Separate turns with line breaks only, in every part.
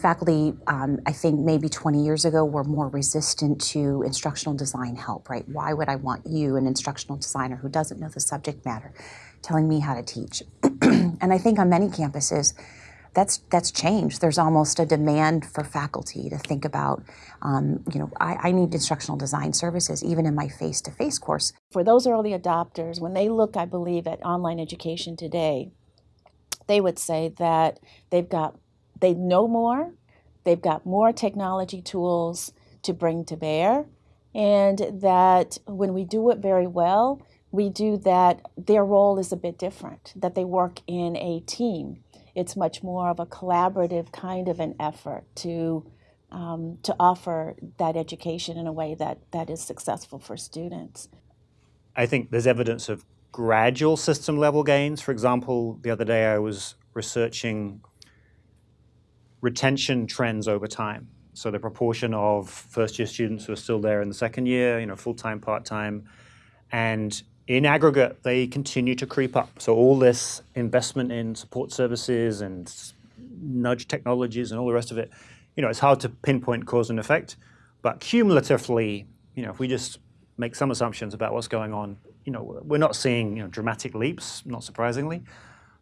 Faculty, um, I think maybe 20 years ago, were more resistant to instructional design help, right? Why would I want you, an instructional designer who doesn't know the subject matter, telling me how to teach? and I think on many campuses, that's that's changed. There's almost a demand for faculty to think about, um, you know, I, I, need instructional design services even in my face-to-face -face course.
For those early adopters, when they look, I believe, at online education today, they would say that they've got they know more, they've got more technology tools to bring to bear, and that when we do it very well, we do that, their role is a bit different, that they work in a team. It's much more of a collaborative kind of an effort to, um, to offer that education in a way that, that is successful for students.
I think there's evidence of gradual system level gains. For example, the other day I was researching retention trends over time. So the proportion of first year students who are still there in the second year, you know, full-time, part-time, and in aggregate, they continue to creep up. So all this investment in support services and nudge technologies and all the rest of it, you know, it's hard to pinpoint cause and effect, but cumulatively, you know, if we just make some assumptions about what's going on, you know, we're not seeing you know, dramatic leaps, not surprisingly,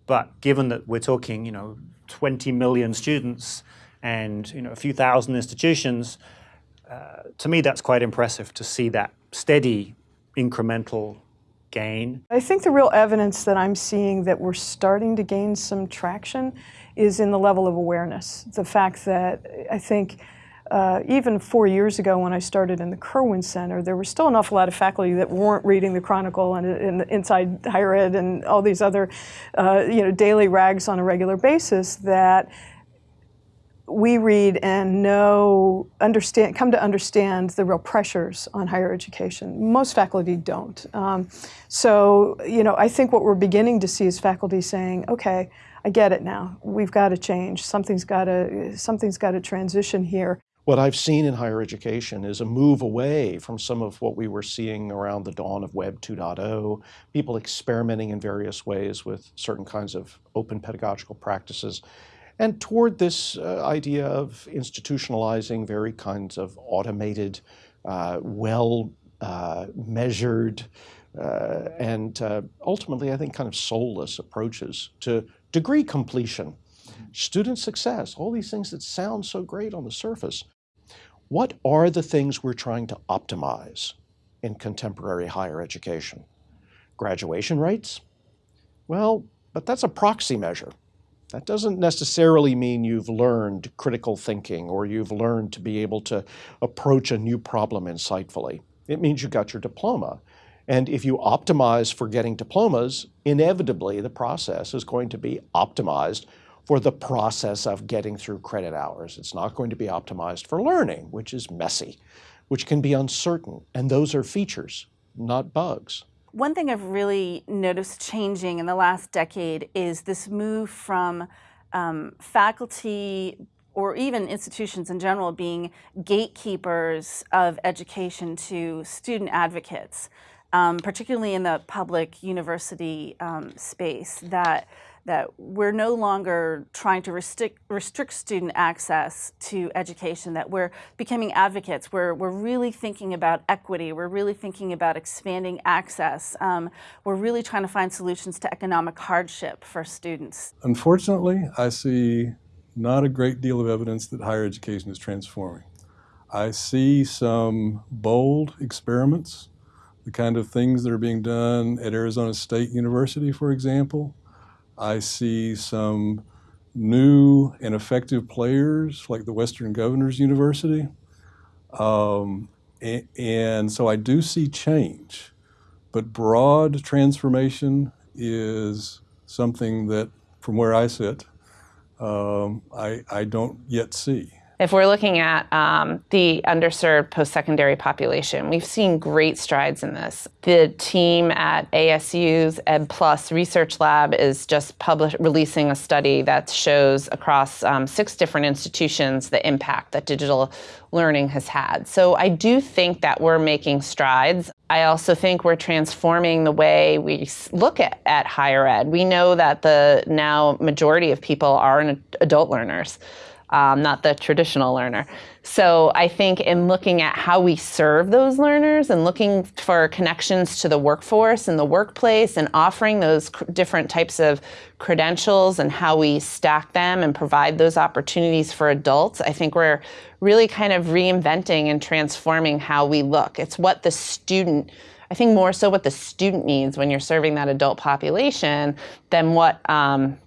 but given that we're talking, you know, 20 million students and you know, a few thousand institutions, uh, to me that's quite impressive to see that steady incremental gain.
I think the real evidence that I'm seeing that we're starting to gain some traction is in the level of awareness. The fact that I think uh, even four years ago when I started in the Kerwin Center, there were still an awful lot of faculty that weren't reading the Chronicle and, and Inside Higher Ed and all these other uh, you know, daily rags on a regular basis that we read and know, understand, come to understand the real pressures on higher education. Most faculty don't. Um, so, you know, I think what we're beginning to see is faculty saying, okay, I get it now. We've got to change. Something's got to, something's got to transition here.
What I've seen in higher education is a move away from some of what we were seeing around the dawn of Web 2.0, people experimenting in various ways with certain kinds of open pedagogical practices, and toward this uh, idea of institutionalizing very kinds of automated, uh, well uh, measured, uh, and uh, ultimately, I think, kind of soulless approaches to degree completion student success, all these things that sound so great on the surface. What are the things we're trying to optimize in contemporary higher education? Graduation rates? Well, but that's a proxy measure. That doesn't necessarily mean you've learned critical thinking or you've learned to be able to approach a new problem insightfully. It means you got your diploma. And if you optimize for getting diplomas, inevitably the process is going to be optimized for the process of getting through credit hours. It's not going to be optimized for learning, which is messy, which can be uncertain. And those are features, not bugs.
One thing I've really noticed changing in the last decade is this move from um, faculty or even institutions in general being gatekeepers of education to student advocates, um, particularly in the public university um, space, that that we're no longer trying to restrict, restrict student access to education, that we're becoming advocates. We're, we're really thinking about equity. We're really thinking about expanding access. Um, we're really trying to find solutions to economic hardship for students.
Unfortunately, I see not a great deal of evidence that higher education is transforming. I see some bold experiments, the kind of things that are being done at Arizona State University, for example, I see some new and effective players like the Western Governors University. Um, and, and so I do see change, but broad transformation is something that, from where I sit, um, I, I don't yet see.
If we're looking at um, the underserved post-secondary population, we've seen great strides in this. The team at ASU's Ed Plus Research Lab is just publish, releasing a study that shows across um, six different institutions the impact that digital learning has had. So I do think that we're making strides. I also think we're transforming the way we look at, at higher ed. We know that the now majority of people are adult learners, um, not the traditional learner. So I think in looking at how we serve those learners and looking for connections to the workforce and the workplace and offering those different types of credentials and how we stack them and provide those opportunities for adults, I think we're really kind of reinventing and transforming how we look. It's what the student I think more so what the student needs when you're serving that adult population than what um,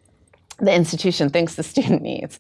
the institution thinks the student needs.